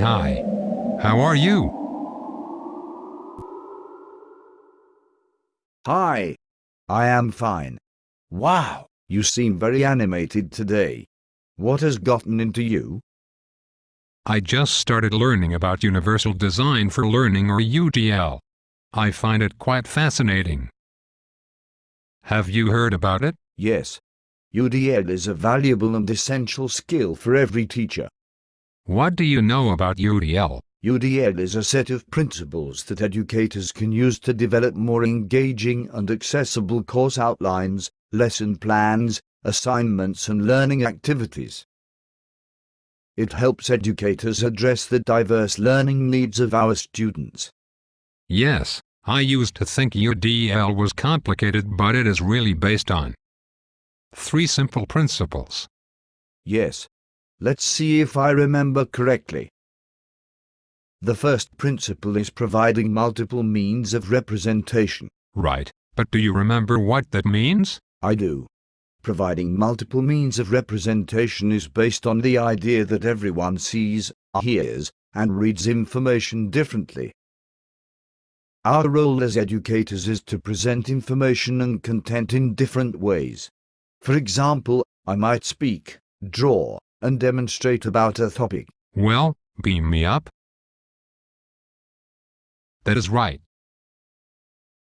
Hi. How are you? Hi. I am fine. Wow, you seem very animated today. What has gotten into you? I just started learning about Universal Design for Learning or UDL. I find it quite fascinating. Have you heard about it? Yes. UDL is a valuable and essential skill for every teacher. What do you know about UDL? UDL is a set of principles that educators can use to develop more engaging and accessible course outlines, lesson plans, assignments and learning activities. It helps educators address the diverse learning needs of our students. Yes, I used to think UDL was complicated but it is really based on three simple principles. Yes. Let's see if I remember correctly. The first principle is providing multiple means of representation. Right, but do you remember what that means? I do. Providing multiple means of representation is based on the idea that everyone sees, hears, and reads information differently. Our role as educators is to present information and content in different ways. For example, I might speak, draw, and demonstrate about a topic. Well, beam me up. That is right.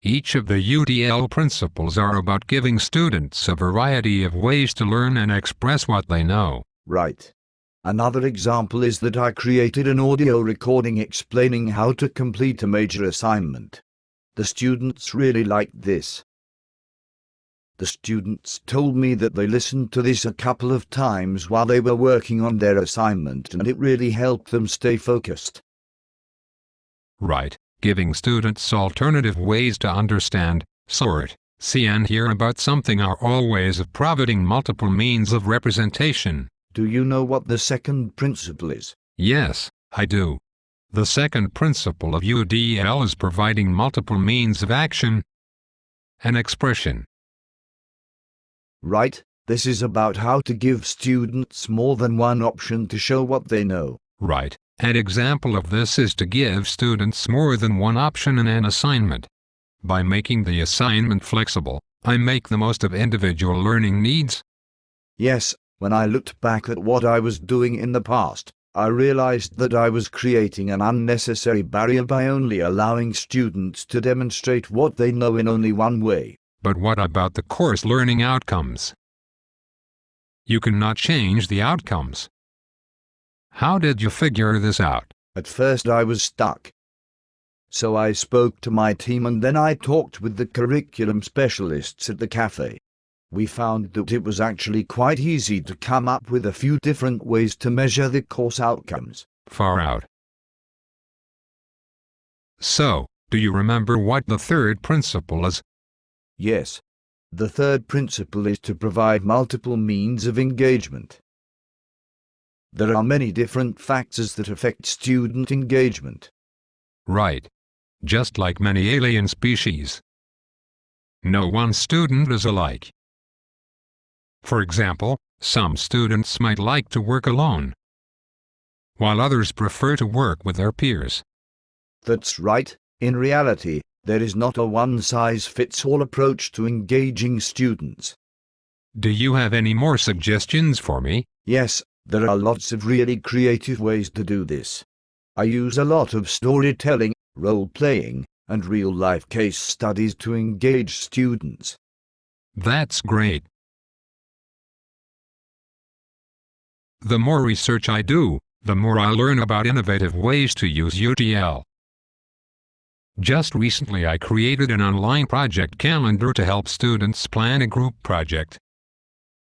Each of the UDL principles are about giving students a variety of ways to learn and express what they know. Right. Another example is that I created an audio recording explaining how to complete a major assignment. The students really liked this. The students told me that they listened to this a couple of times while they were working on their assignment and it really helped them stay focused. Right giving students alternative ways to understand, sort, see and hear about something are all ways of providing multiple means of representation. Do you know what the second principle is? Yes, I do. The second principle of UDL is providing multiple means of action and expression. Right, this is about how to give students more than one option to show what they know. Right. An example of this is to give students more than one option in an assignment. By making the assignment flexible, I make the most of individual learning needs. Yes, when I looked back at what I was doing in the past, I realized that I was creating an unnecessary barrier by only allowing students to demonstrate what they know in only one way. But what about the course learning outcomes? You cannot change the outcomes. How did you figure this out? At first I was stuck. So I spoke to my team and then I talked with the curriculum specialists at the cafe. We found that it was actually quite easy to come up with a few different ways to measure the course outcomes. Far out. So, do you remember what the third principle is? Yes. The third principle is to provide multiple means of engagement. There are many different factors that affect student engagement. Right. Just like many alien species. No one student is alike. For example, some students might like to work alone, while others prefer to work with their peers. That's right. In reality, there is not a one-size-fits-all approach to engaging students. Do you have any more suggestions for me? Yes, there are lots of really creative ways to do this. I use a lot of storytelling, role-playing, and real-life case studies to engage students. That's great. The more research I do, the more I learn about innovative ways to use UDL. Just recently I created an online project calendar to help students plan a group project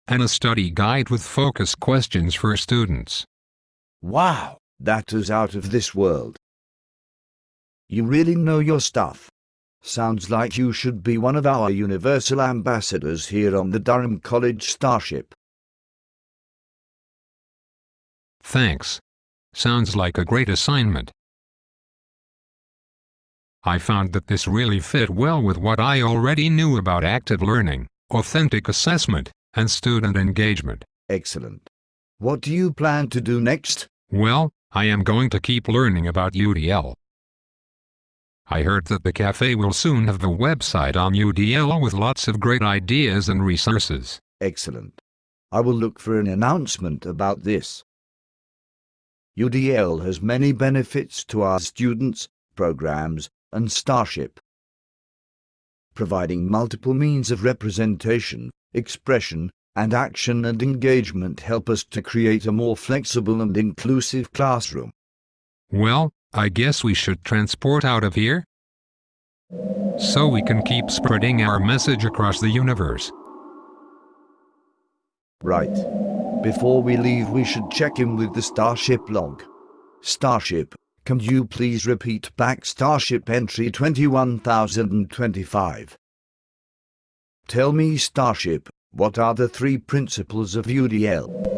and a study guide with focus questions for students. Wow, that is out of this world. You really know your stuff. Sounds like you should be one of our Universal Ambassadors here on the Durham College Starship. Thanks. Sounds like a great assignment. I found that this really fit well with what I already knew about active learning, authentic assessment, and student engagement. Excellent. What do you plan to do next? Well, I am going to keep learning about UDL. I heard that the cafe will soon have the website on UDL with lots of great ideas and resources. Excellent. I will look for an announcement about this. UDL has many benefits to our students, programs, and Starship. Providing multiple means of representation, expression, and action and engagement help us to create a more flexible and inclusive classroom. Well, I guess we should transport out of here? So we can keep spreading our message across the universe. Right. Before we leave we should check in with the Starship log. Starship, can you please repeat back Starship entry 21025? Tell me Starship, what are the three principles of UDL?